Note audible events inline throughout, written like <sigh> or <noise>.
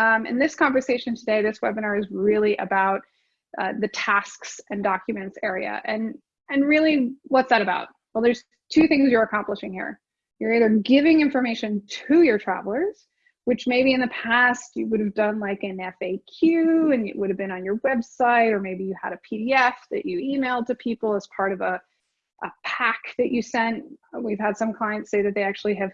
Um, in this conversation today, this webinar is really about uh, the tasks and documents area. And, and really, what's that about? Well, there's two things you're accomplishing here. You're either giving information to your travelers, which maybe in the past you would have done like an FAQ and it would have been on your website, or maybe you had a PDF that you emailed to people as part of a, a pack that you sent. We've had some clients say that they actually have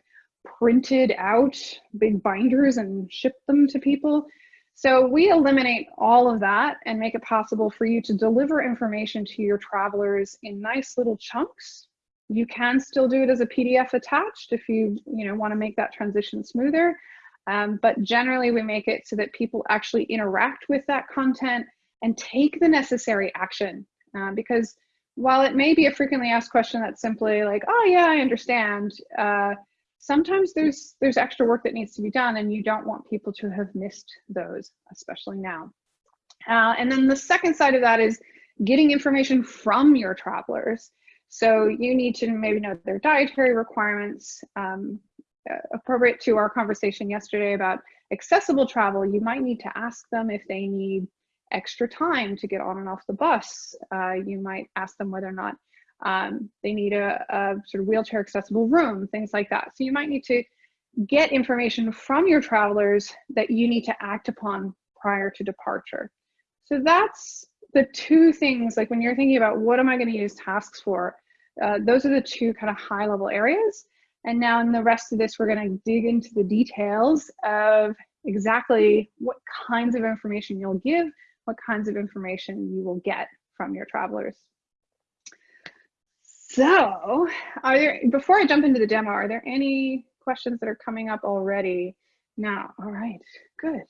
printed out big binders and shipped them to people. So we eliminate all of that and make it possible for you to deliver information to your travelers in nice little chunks. You can still do it as a PDF attached if you, you know, want to make that transition smoother. Um, but generally we make it so that people actually interact with that content and take the necessary action. Uh, because while it may be a frequently asked question that's simply like, oh yeah, I understand, uh, sometimes there's there's extra work that needs to be done and you don't want people to have missed those, especially now. Uh, and then the second side of that is getting information from your travelers. So you need to maybe know their dietary requirements, um, uh, appropriate to our conversation yesterday about accessible travel, you might need to ask them if they need extra time to get on and off the bus. Uh, you might ask them whether or not um, they need a, a sort of wheelchair accessible room, things like that. So you might need to get information from your travelers that you need to act upon prior to departure. So that's the two things, like when you're thinking about what am I gonna use tasks for, uh, those are the two kind of high level areas. And now in the rest of this, we're gonna dig into the details of exactly what kinds of information you'll give, what kinds of information you will get from your travelers. So, are there, before I jump into the demo, are there any questions that are coming up already now? All right, good.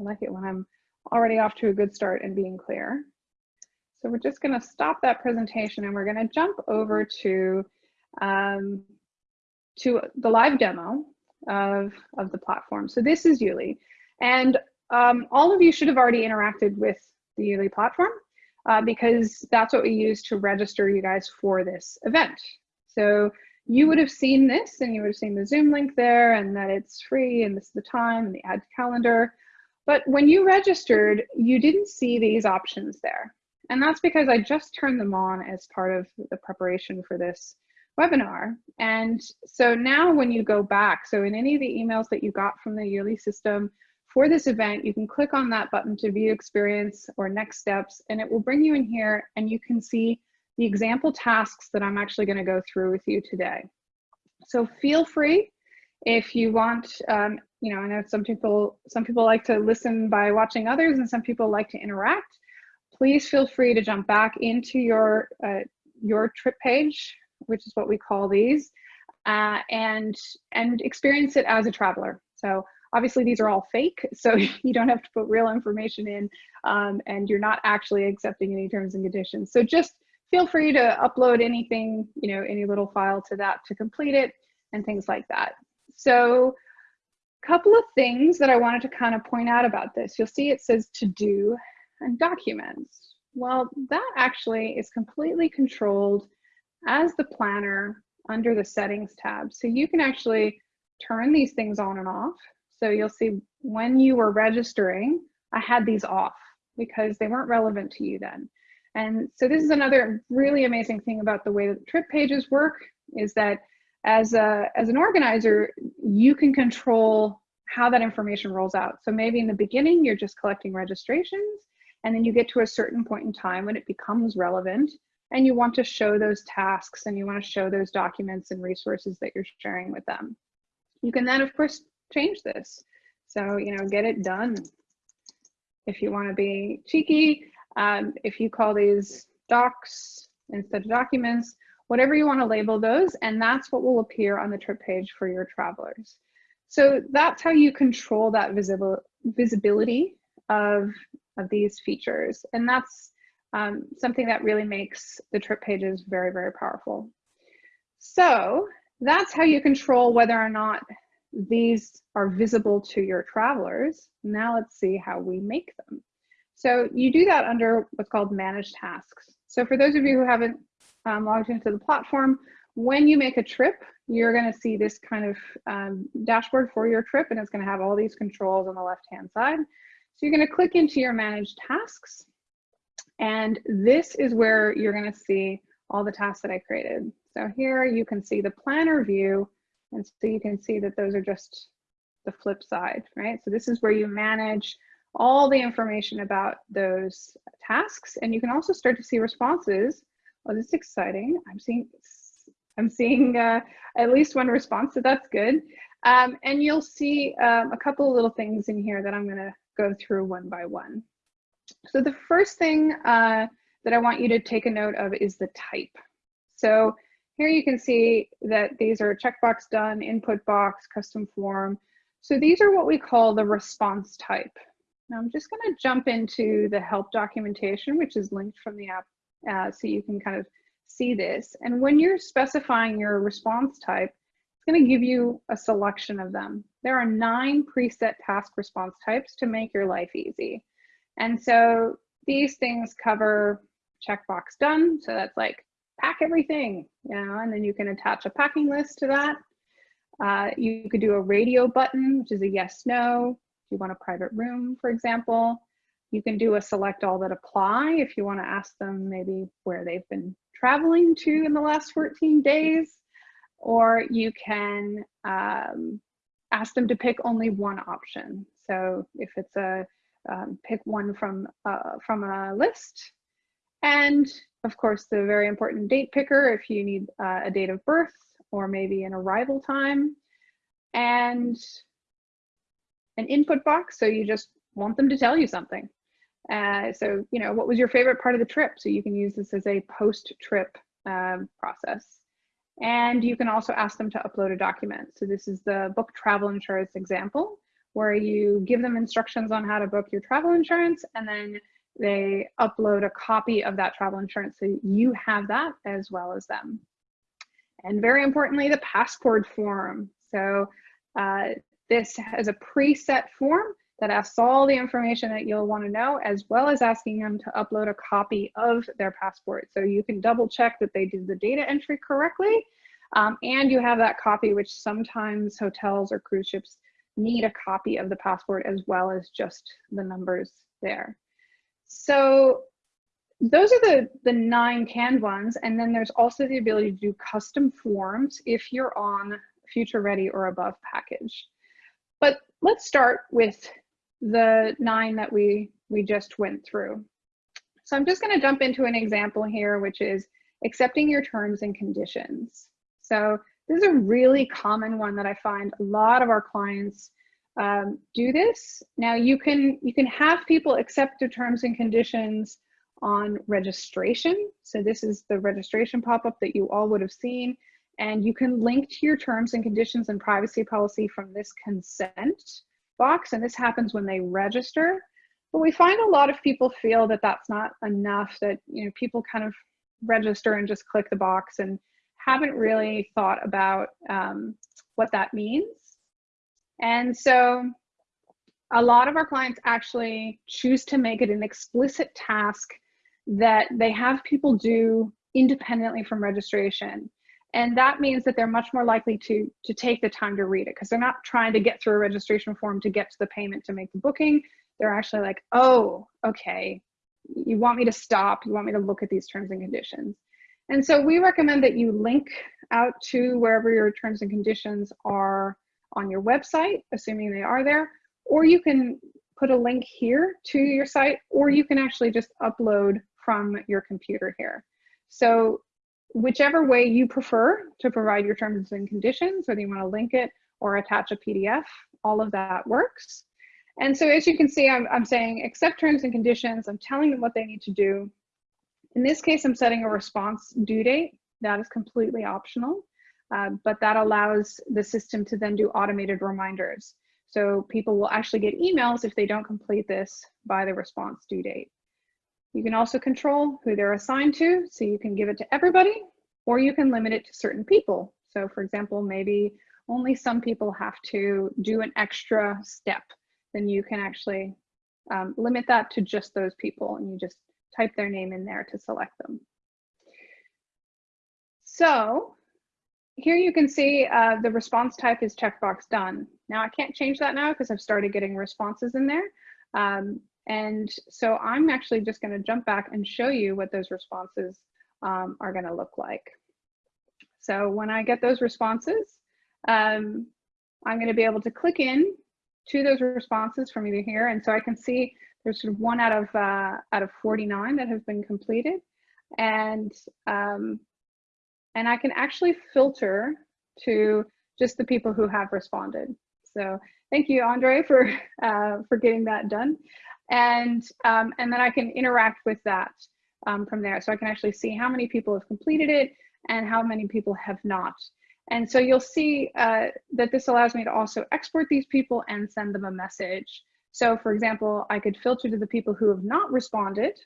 I like it when I'm already off to a good start and being clear. So we're just gonna stop that presentation and we're gonna jump over to, um, to the live demo of, of the platform. So this is YouLi. And um, all of you should have already interacted with the YouLi platform uh, because that's what we use to register you guys for this event. So you would have seen this and you would have seen the Zoom link there and that it's free and this is the time and the add to calendar. But when you registered, you didn't see these options there. And that's because I just turned them on as part of the preparation for this webinar. And so now when you go back, so in any of the emails that you got from the YouLi system, for this event, you can click on that button to view experience or next steps, and it will bring you in here and you can see the example tasks that I'm actually gonna go through with you today. So feel free if you want, um, you know, I know some people, some people like to listen by watching others and some people like to interact. Please feel free to jump back into your, uh, your trip page, which is what we call these, uh, and, and experience it as a traveler. So Obviously, these are all fake, <laughs> so you don't have to put real information in um, and you're not actually accepting any terms and conditions. So just feel free to upload anything, you know, any little file to that to complete it and things like that. So a couple of things that I wanted to kind of point out about this. You'll see it says to do and documents. Well, that actually is completely controlled as the planner under the settings tab. So you can actually turn these things on and off. So you'll see when you were registering, I had these off because they weren't relevant to you then. And so this is another really amazing thing about the way that trip pages work is that as, a, as an organizer, you can control how that information rolls out. So maybe in the beginning, you're just collecting registrations, and then you get to a certain point in time when it becomes relevant, and you want to show those tasks and you want to show those documents and resources that you're sharing with them. You can then, of course, change this. So, you know, get it done. If you want to be cheeky, um, if you call these docs instead of documents, whatever you want to label those, and that's what will appear on the trip page for your travelers. So that's how you control that visible visibility of, of these features. And that's um, something that really makes the trip pages very, very powerful. So that's how you control whether or not these are visible to your travelers. Now let's see how we make them. So you do that under what's called managed tasks. So for those of you who haven't um, logged into the platform, when you make a trip, you're going to see this kind of um, dashboard for your trip, and it's going to have all these controls on the left-hand side. So you're going to click into your managed tasks, and this is where you're going to see all the tasks that I created. So here you can see the planner view, and so you can see that those are just the flip side, right? So this is where you manage all the information about those tasks, and you can also start to see responses. Oh, this is exciting. I'm seeing I'm seeing uh, at least one response, so that's good. Um, and you'll see um, a couple of little things in here that I'm going to go through one by one. So the first thing uh, that I want you to take a note of is the type. So here you can see that these are checkbox done, input box, custom form. So these are what we call the response type. Now I'm just going to jump into the help documentation, which is linked from the app, uh, so you can kind of see this. And when you're specifying your response type, it's going to give you a selection of them. There are nine preset task response types to make your life easy. And so these things cover checkbox done. So that's like pack everything, you know, and then you can attach a packing list to that. Uh, you could do a radio button, which is a yes, no. If you want a private room, for example, you can do a select all that apply if you want to ask them maybe where they've been traveling to in the last 14 days, or you can um, ask them to pick only one option. So if it's a um, pick one from uh, from a list, and of course the very important date picker if you need uh, a date of birth or maybe an arrival time, and an input box. So you just want them to tell you something. Uh, so, you know, what was your favorite part of the trip? So you can use this as a post-trip um, process. And you can also ask them to upload a document. So this is the book travel insurance example, where you give them instructions on how to book your travel insurance, and then they upload a copy of that travel insurance. So you have that as well as them. And very importantly, the passport form. So uh, this has a preset form that asks all the information that you'll want to know, as well as asking them to upload a copy of their passport. So you can double check that they did the data entry correctly, um, and you have that copy, which sometimes hotels or cruise ships need a copy of the passport as well as just the numbers there. So those are the, the nine canned ones. And then there's also the ability to do custom forms if you're on future ready or above package. But let's start with the nine that we, we just went through. So I'm just gonna jump into an example here, which is accepting your terms and conditions. So this is a really common one that I find a lot of our clients um, do this. Now you can, you can have people accept the terms and conditions on registration. So this is the registration pop-up that you all would have seen. And you can link to your terms and conditions and privacy policy from this consent box, and this happens when they register. But we find a lot of people feel that that's not enough, that you know people kind of register and just click the box and haven't really thought about um, what that means. And so a lot of our clients actually choose to make it an explicit task that they have people do independently from registration. And that means that they're much more likely to, to take the time to read it because they're not trying to get through a registration form to get to the payment to make the booking. They're actually like, oh, okay, you want me to stop, you want me to look at these terms and conditions. And so we recommend that you link out to wherever your terms and conditions are on your website, assuming they are there, or you can put a link here to your site, or you can actually just upload from your computer here. So whichever way you prefer to provide your terms and conditions, whether you want to link it or attach a PDF, all of that works. And so as you can see, I'm, I'm saying accept terms and conditions. I'm telling them what they need to do. In this case, I'm setting a response due date. That is completely optional, uh, but that allows the system to then do automated reminders. So people will actually get emails if they don't complete this by the response due date. You can also control who they're assigned to, so you can give it to everybody, or you can limit it to certain people. So for example, maybe only some people have to do an extra step, then you can actually um, limit that to just those people and you just type their name in there to select them. So here you can see uh, the response type is checkbox done. Now I can't change that now because I've started getting responses in there. Um, and so I'm actually just gonna jump back and show you what those responses um, are gonna look like. So when I get those responses, um, I'm gonna be able to click in to those responses from either here. And so I can see there's sort of one out of, uh, out of 49 that have been completed. And, um, and I can actually filter to just the people who have responded. So thank you, Andre, for, <laughs> uh, for getting that done. And, um, and then I can interact with that um, from there. So I can actually see how many people have completed it and how many people have not. And so you'll see uh, that this allows me to also export these people and send them a message. So for example, I could filter to the people who have not responded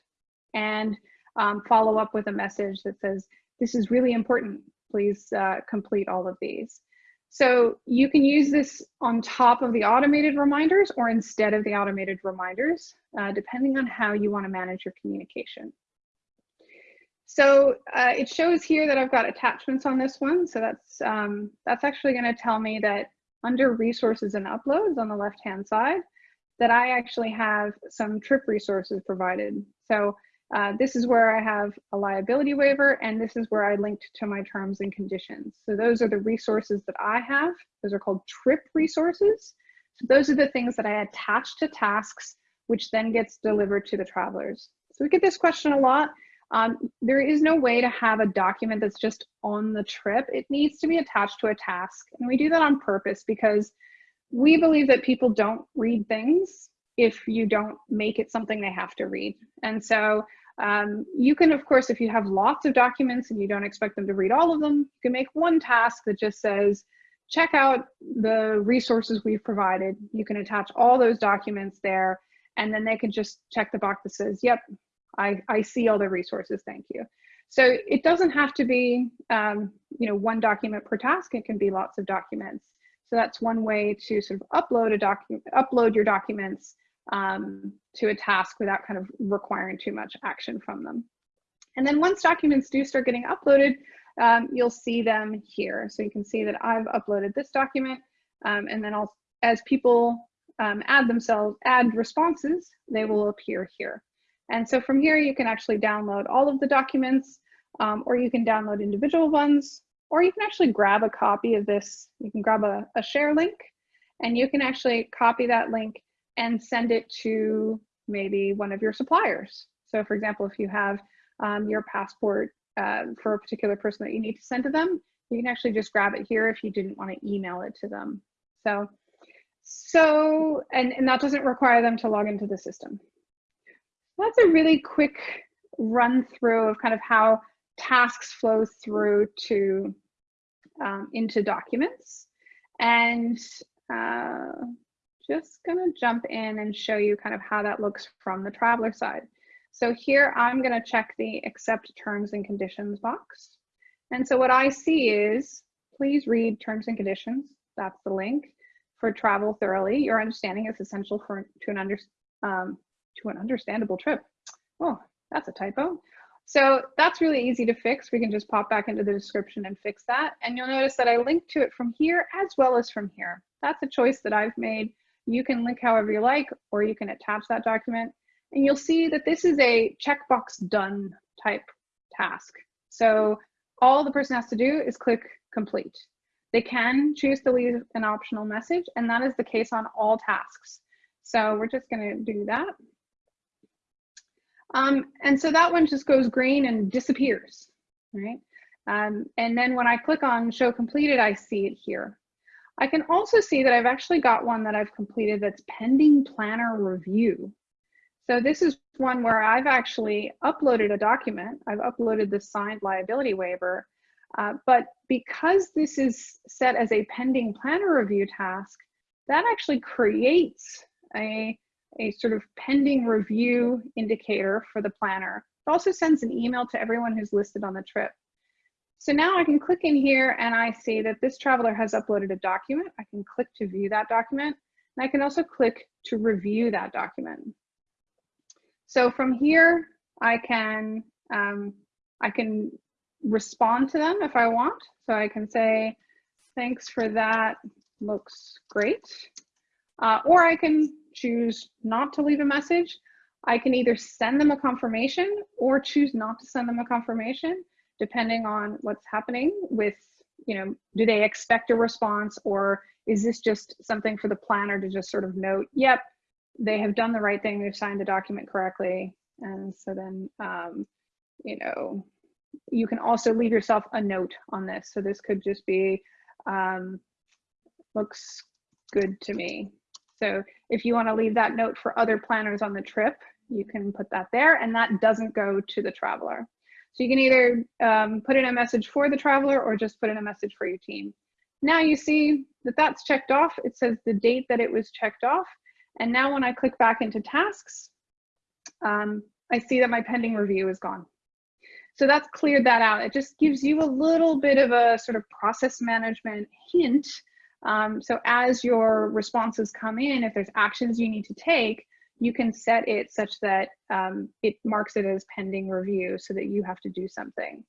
and um, follow up with a message that says, this is really important, please uh, complete all of these. So you can use this on top of the automated reminders or instead of the automated reminders, uh, depending on how you wanna manage your communication. So uh, it shows here that I've got attachments on this one. So that's, um, that's actually gonna tell me that under resources and uploads on the left-hand side, that I actually have some trip resources provided. So uh, this is where I have a liability waiver and this is where I linked to my terms and conditions. So those are the resources that I have. Those are called trip resources. So those are the things that I attach to tasks, which then gets delivered to the travelers. So we get this question a lot. Um, there is no way to have a document that's just on the trip. It needs to be attached to a task. And we do that on purpose because we believe that people don't read things if you don't make it something they have to read. And so um, you can, of course, if you have lots of documents and you don't expect them to read all of them, you can make one task that just says, check out the resources we've provided. You can attach all those documents there, and then they can just check the box that says, yep, I, I see all the resources, thank you. So it doesn't have to be, um, you know, one document per task. It can be lots of documents. So that's one way to sort of upload a document, upload your documents um, to a task without kind of requiring too much action from them. And then once documents do start getting uploaded, um, you'll see them here. So you can see that I've uploaded this document um, and then I'll, as people um, add themselves, add responses, they will appear here. And so from here, you can actually download all of the documents, um, or you can download individual ones, or you can actually grab a copy of this. You can grab a, a share link, and you can actually copy that link and send it to maybe one of your suppliers. So for example, if you have um, your passport uh, for a particular person that you need to send to them, you can actually just grab it here if you didn't want to email it to them. So, so and, and that doesn't require them to log into the system that's a really quick run through of kind of how tasks flow through to um, into documents. And uh, just gonna jump in and show you kind of how that looks from the traveler side. So here I'm gonna check the accept terms and conditions box. And so what I see is, please read terms and conditions. That's the link for travel thoroughly. Your understanding is essential for to an under, um, to an understandable trip. Oh, that's a typo. So that's really easy to fix. We can just pop back into the description and fix that. And you'll notice that I linked to it from here as well as from here. That's a choice that I've made. You can link however you like, or you can attach that document. And you'll see that this is a checkbox done type task. So all the person has to do is click complete. They can choose to leave an optional message, and that is the case on all tasks. So we're just gonna do that. Um, and so that one just goes green and disappears, right? Um, and then when I click on show completed, I see it here. I can also see that I've actually got one that I've completed that's pending planner review. So this is one where I've actually uploaded a document. I've uploaded the signed liability waiver, uh, but because this is set as a pending planner review task, that actually creates a a sort of pending review indicator for the planner. It also sends an email to everyone who's listed on the trip. So now I can click in here and I see that this traveler has uploaded a document. I can click to view that document. And I can also click to review that document. So from here, I can, um, I can respond to them if I want. So I can say, thanks for that, looks great. Uh, or I can choose not to leave a message. I can either send them a confirmation or choose not to send them a confirmation, depending on what's happening with, you know, do they expect a response or is this just something for the planner to just sort of note, yep, they have done the right thing, they've signed the document correctly. And so then, um, you know, you can also leave yourself a note on this. So this could just be, um, looks good to me. So if you want to leave that note for other planners on the trip, you can put that there and that doesn't go to the traveler. So you can either um, put in a message for the traveler or just put in a message for your team. Now you see that that's checked off. It says the date that it was checked off. And now when I click back into tasks, um, I see that my pending review is gone. So that's cleared that out. It just gives you a little bit of a sort of process management hint um, so as your responses come in, if there's actions you need to take, you can set it such that um, it marks it as pending review so that you have to do something.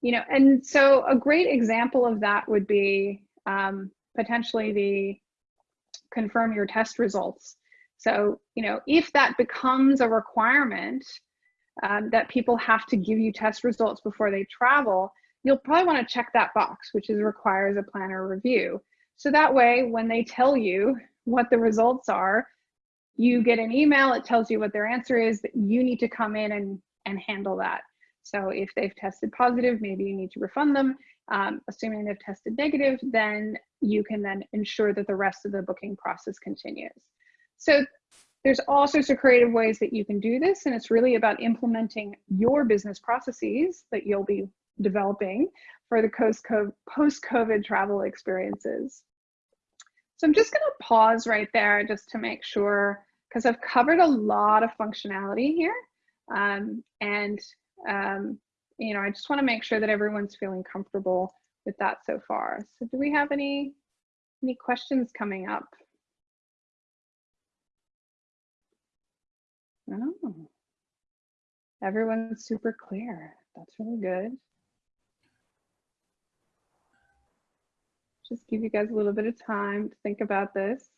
You know, and so a great example of that would be um, potentially the confirm your test results. So, you know, if that becomes a requirement um, that people have to give you test results before they travel, you'll probably want to check that box, which is requires a planner review. So that way, when they tell you what the results are, you get an email, it tells you what their answer is, that you need to come in and, and handle that. So if they've tested positive, maybe you need to refund them. Um, assuming they've tested negative, then you can then ensure that the rest of the booking process continues. So there's all sorts of creative ways that you can do this, and it's really about implementing your business processes that you'll be developing for the post-COVID travel experiences. So I'm just going to pause right there just to make sure, because I've covered a lot of functionality here. Um, and, um, you know, I just want to make sure that everyone's feeling comfortable with that so far. So do we have any, any questions coming up? Oh, everyone's super clear. That's really good. Just give you guys a little bit of time to think about this.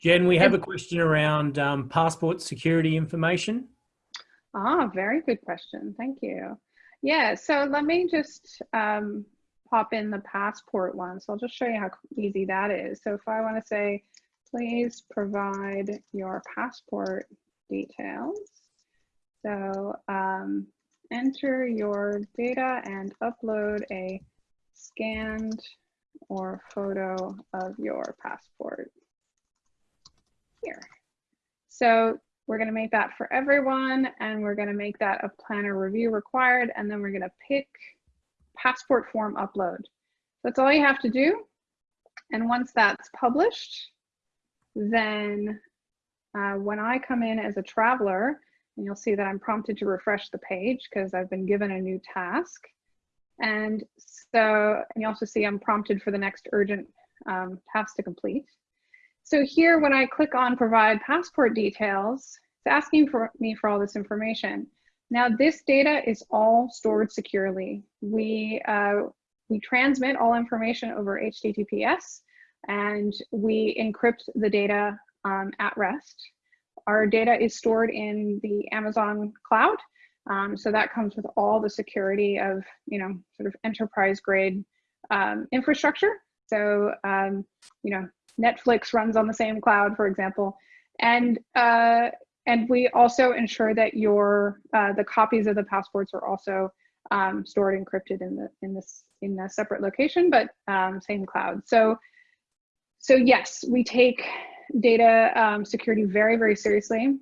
Jen, we have a question around um, passport security information. Ah, very good question. Thank you. Yeah, so let me just um, pop in the passport one. So I'll just show you how easy that is. So if I want to say, please provide your passport details. So um, enter your data and upload a scanned or photo of your passport here. So we're going to make that for everyone and we're going to make that a planner review required and then we're going to pick passport form upload. That's all you have to do. And once that's published, then uh, when I come in as a traveler, and you'll see that I'm prompted to refresh the page because I've been given a new task. And so, and you also see I'm prompted for the next urgent um, task to complete. So here, when I click on provide passport details, it's asking for me for all this information. Now this data is all stored securely. We, uh, we transmit all information over HTTPS and we encrypt the data um, at rest. Our data is stored in the Amazon cloud um, so that comes with all the security of, you know, sort of enterprise grade um, infrastructure. So, um, you know, Netflix runs on the same cloud, for example. And, uh, and we also ensure that your, uh, the copies of the passports are also um, stored encrypted in the, in this, in a separate location, but um, same cloud. So, so yes, we take data um, security very, very seriously.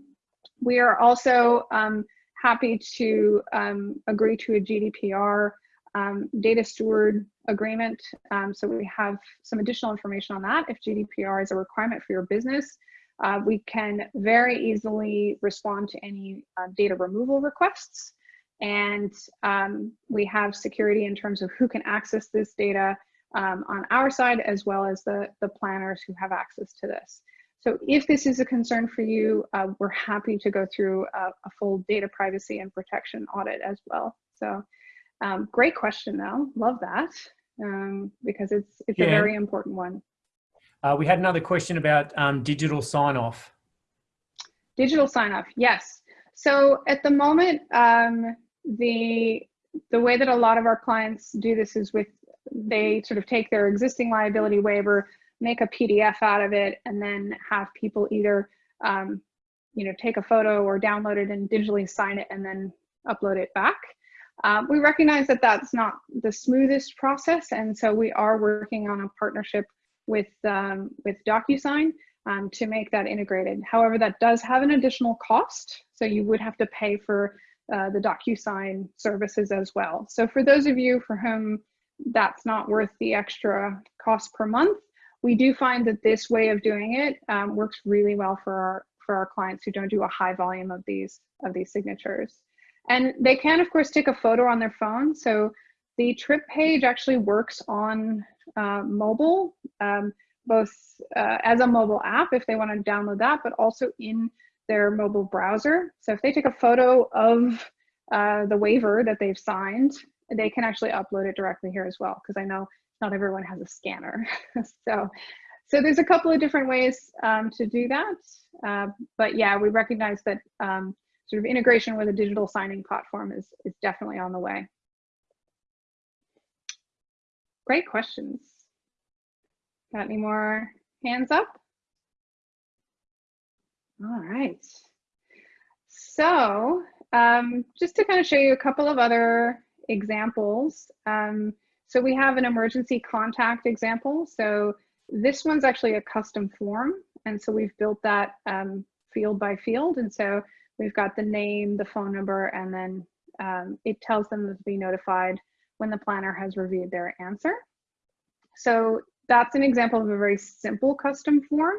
We are also um, happy to um, agree to a GDPR um, data steward agreement. Um, so we have some additional information on that. If GDPR is a requirement for your business, uh, we can very easily respond to any uh, data removal requests. And um, we have security in terms of who can access this data um, on our side, as well as the, the planners who have access to this. So if this is a concern for you, uh, we're happy to go through a, a, full data privacy and protection audit as well. So Um, great question though, love that, um, because it's, it's a very important one. Uh, we had another question about um, digital sign off. Digital sign off, yes. So at the moment, um, the the way that a lot of our clients do this is with they sort of take their existing liability waiver, make a PDF out of it, and then have people either um, you know take a photo or download it and digitally sign it and then upload it back. Um, we recognize that that's not the smoothest process, and so we are working on a partnership with um, with DocuSign um, to make that integrated. However, that does have an additional cost. So you would have to pay for uh, the DocuSign services as well. So for those of you for whom that's not worth the extra cost per month, we do find that this way of doing it um, works really well for our, for our clients who don't do a high volume of these, of these signatures. And they can, of course, take a photo on their phone. So the trip page actually works on uh, mobile. Um, both uh, as a mobile app if they want to download that, but also in their mobile browser. So if they take a photo of uh, the waiver that they've signed, they can actually upload it directly here as well, because I know not everyone has a scanner. <laughs> so, so there's a couple of different ways um, to do that. Uh, but yeah, we recognize that um, sort of integration with a digital signing platform is, is definitely on the way. Great questions. Got any more hands up? All right. So um, just to kind of show you a couple of other examples. Um, so we have an emergency contact example. So this one's actually a custom form. And so we've built that um, field by field. And so we've got the name, the phone number, and then um, it tells them to be notified when the planner has reviewed their answer. So that's an example of a very simple custom form.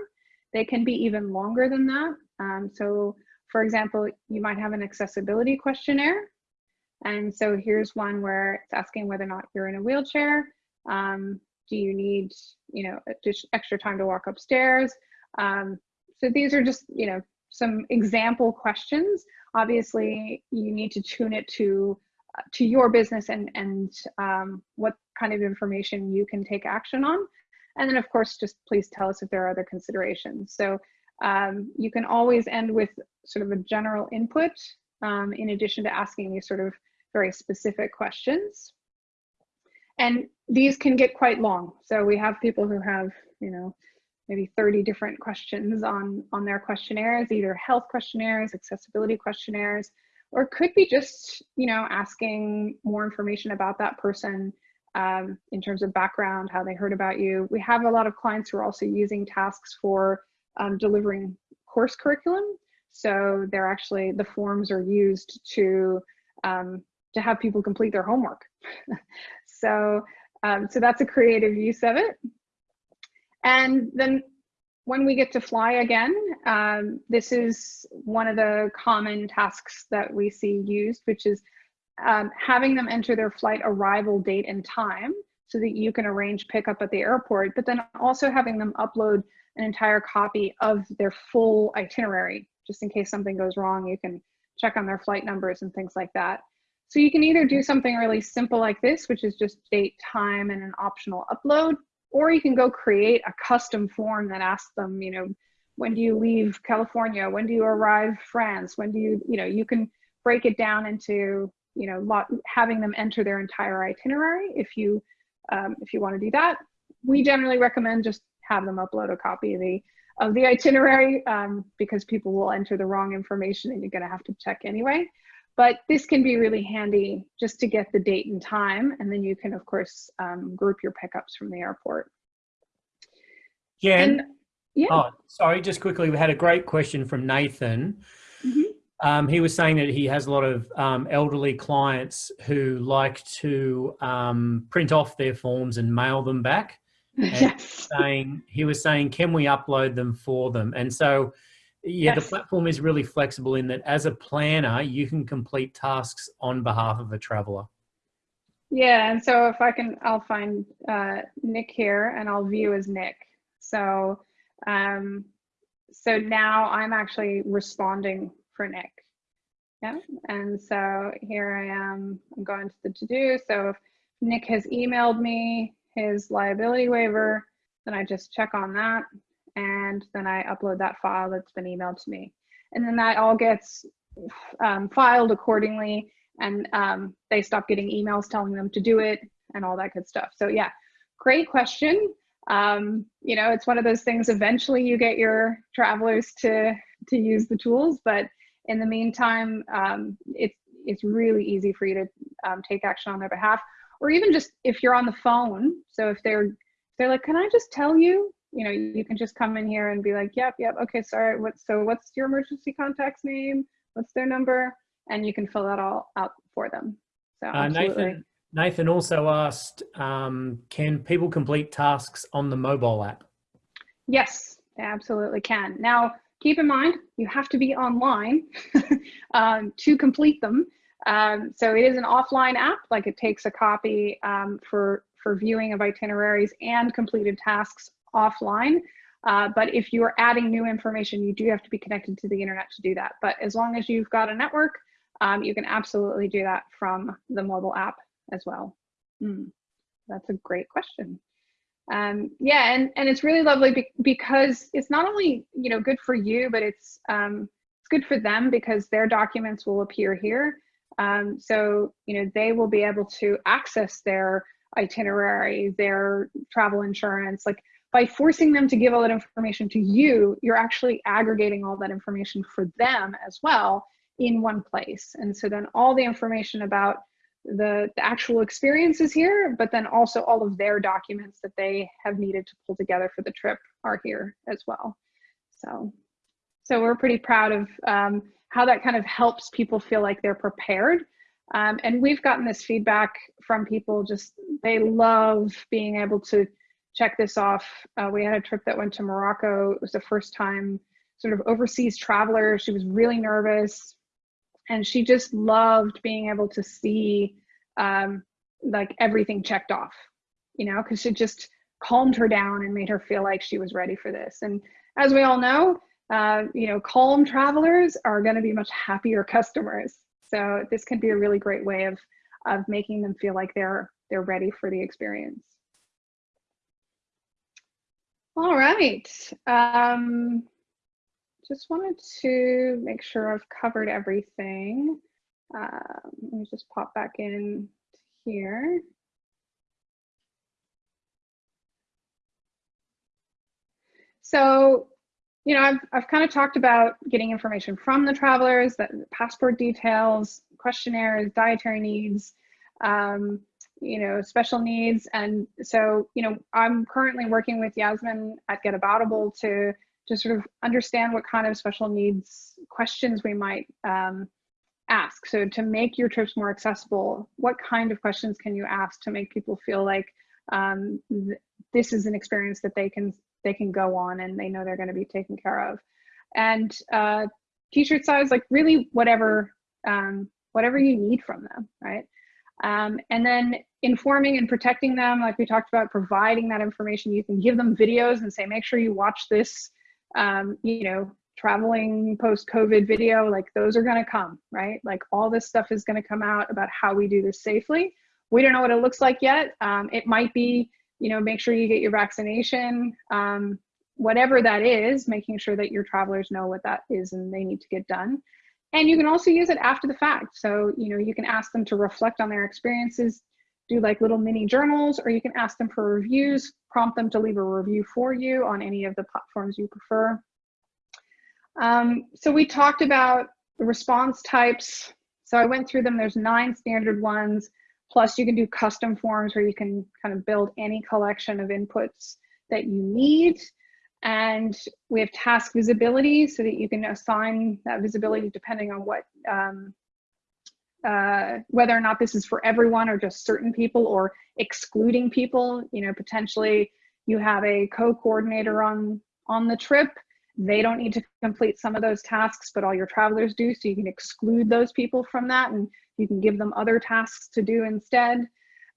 They can be even longer than that. Um, so for example, you might have an accessibility questionnaire. And so here's one where it's asking whether or not you're in a wheelchair. Um, do you need, you know, just extra time to walk upstairs? Um, so these are just, you know, some example questions. Obviously, you need to tune it to to your business and and um, what kind of information you can take action on. And then of course, just please tell us if there are other considerations. So um, you can always end with sort of a general input um, in addition to asking these sort of very specific questions. And these can get quite long. So we have people who have, you know, maybe 30 different questions on, on their questionnaires, either health questionnaires, accessibility questionnaires, or could be just, you know, asking more information about that person um, in terms of background, how they heard about you. We have a lot of clients who are also using tasks for um, delivering course curriculum. So they're actually, the forms are used to, um, to have people complete their homework. <laughs> so, um, so that's a creative use of it. And then when we get to fly again, um, this is one of the common tasks that we see used, which is um, having them enter their flight arrival date and time so that you can arrange pickup at the airport, but then also having them upload an entire copy of their full itinerary, just in case something goes wrong, you can check on their flight numbers and things like that. So you can either do something really simple like this, which is just date, time, and an optional upload, or you can go create a custom form that asks them, you know, when do you leave California? When do you arrive France? When do you, you know, you can break it down into, you know, lot, having them enter their entire itinerary if you, um, if you want to do that. We generally recommend just have them upload a copy of the of the itinerary um, because people will enter the wrong information and you're going to have to check anyway. But this can be really handy just to get the date and time, and then you can, of course, um, group your pickups from the airport. Jen, And yeah, oh, sorry, just quickly, we had a great question from Nathan. Mhm. Um, he was saying that he has a lot of um, elderly clients who like to um, print off their forms and mail them back. <laughs> yes, saying he was saying can we upload them for them and so yeah Yes. the platform is really flexible in that as a planner you can complete tasks on behalf of a traveler yeah. And so if I can, I'll find uh, Nick here, and I'll view as Nick. So, um, so now I'm actually responding for Nick. Yeah, and so here I am, I'm going to the to-do. So if Nick has emailed me his liability waiver, then I just check on that and then I upload that file that's been emailed to me. And then that all gets um, filed accordingly and um, they stop getting emails telling them to do it and all that good stuff. So yeah, great question. Um, you know, it's one of those things, eventually you get your travelers to, to use the tools, but in the meantime, um, it's, it's really easy for you to um, take action on their behalf, or even just if you're on the phone. So if they're, they're like, can I just tell you, you know, you can just come in here and be like, yep, yep, okay, sorry, what, so what's your emergency contact's name? What's their number? And you can fill that all out for them. So uh, Nathan, Nathan also asked, um, can people complete tasks on the mobile app? Yes, they absolutely can. Now, keep in mind, you have to be online <laughs> um, to complete them. Um, so it is an offline app, like it takes a copy um, for, for viewing of itineraries and completed tasks offline. Uh, but if you are adding new information, you do have to be connected to the internet to do that. But as long as you've got a network, um, you can absolutely do that from the mobile app as well. Mm, that's a great question. Um, yeah, and, and it's really lovely be because it's not only, you know, good for you, but it's, um, it's good for them because their documents will appear here. Um, so, you know, they will be able to access their itinerary, their travel insurance, like by forcing them to give all that information to you, you're actually aggregating all that information for them as well in one place. And so then all the information about the, the actual experiences here, but then also all of their documents that they have needed to pull together for the trip are here as well. So, so we're pretty proud of um, how that kind of helps people feel like they're prepared. Um, and we've gotten this feedback from people just, they love being able to check this off. Uh, we had a trip that went to Morocco. It was the first time sort of overseas traveler. She was really nervous, and she just loved being able to see um, like everything checked off, you know, because it just calmed her down and made her feel like she was ready for this. And as we all know, uh, you know, calm travelers are going to be much happier <laughs> customers. So this can be a really great way of of making them feel like they're they're ready for the experience. All right. Um, just wanted to make sure I've covered everything. Um, let me just pop back in here. So, you know, I've, I've kind of talked about getting information from the travelers, that passport details, questionnaires, dietary needs, um, you know, special needs. And so, you know, I'm currently working with Yasmin at Get Aboutable to to sort of understand what kind of special needs questions we might um, ask. So to make your trips more accessible, what kind of questions can you ask to make people feel like um, th this is an experience that they can they can go on and they know they're going to be taken care of. And uh, t-shirt size, like really whatever um, whatever you need from them, right? Um, and then informing and protecting them, like we talked about, providing that information. You can give them videos and say, make sure you watch this, um, you know, traveling post-COVID video, like those are gonna come, right? Like all this stuff is gonna come out about how we do this safely. We don't know what it looks like yet. Um, it might be, you know, make sure you get your vaccination, um, whatever that is, making sure that your travelers know what that is and they need to get done. And you can also use it after the fact. So, you know, you can ask them to reflect on their experiences, do like little mini journals, or you can ask them for reviews, prompt them to leave a review for you on any of the platforms you prefer. Um, so we talked about the response types. So I went through them. There's nine standard ones. Plus you can do custom forms where you can kind of build any collection of inputs that you need. And we have task visibility so that you can assign that visibility depending on what, um, uh, whether or not this is for everyone or just certain people or excluding people, you know, potentially you have a co-coordinator on, on the trip they don't need to complete some of those tasks, but all your travelers do. So you can exclude those people from that and you can give them other tasks to do instead.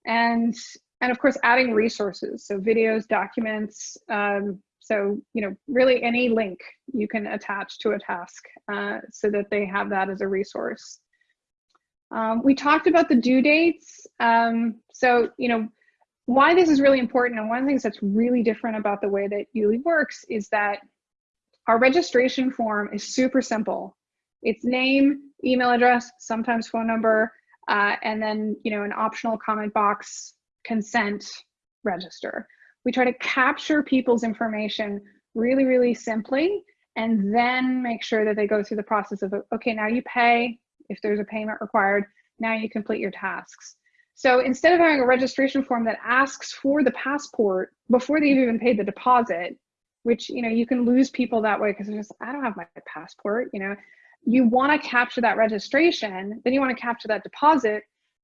And, and of course, adding resources. So videos, documents, um, So, you know, really any link you can attach to a task uh, so that they have that as a resource. Um, we talked about the due dates. Um, so, you know, why this is really important and one of the things that's really different about the way that YouLi works is that our registration form is super simple. It's name, email address, sometimes phone number, uh, and then, you know, an optional comment box, consent, register. We try to capture people's information really, really simply, and then make sure that they go through the process of, okay, now you pay, if there's a payment required, now you complete your tasks. So instead of having a registration form that asks for the passport before they've even paid the deposit, which you know you can lose people that way because just I don't have my passport, you know. You want to capture that registration, then you want to capture that deposit,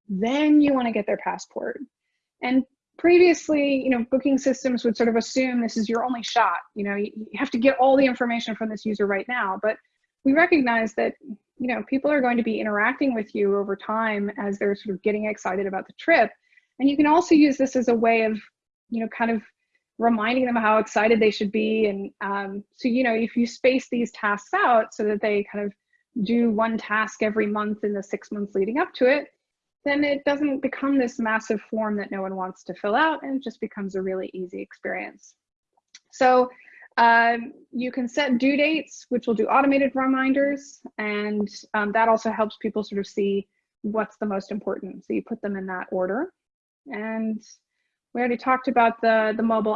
then you want to get their passport. And previously, you know, booking systems would sort of assume this is your only shot. You know, you, you have to get all the information from this user right now. But we recognize that you know people are going to be interacting with you over time as they're sort of getting excited about the trip and you can also use this as a way of you know kind of reminding them how excited they should be and um, so you know if you space these tasks out so that they kind of do one task every month in the six months leading up to it then it doesn't become this massive form that no one wants to fill out and it just becomes a really easy experience so um, you can set due dates, which will do automated reminders, and um, that also helps people sort of see what's the most important. So you put them in that order. And we already talked about the, the mobile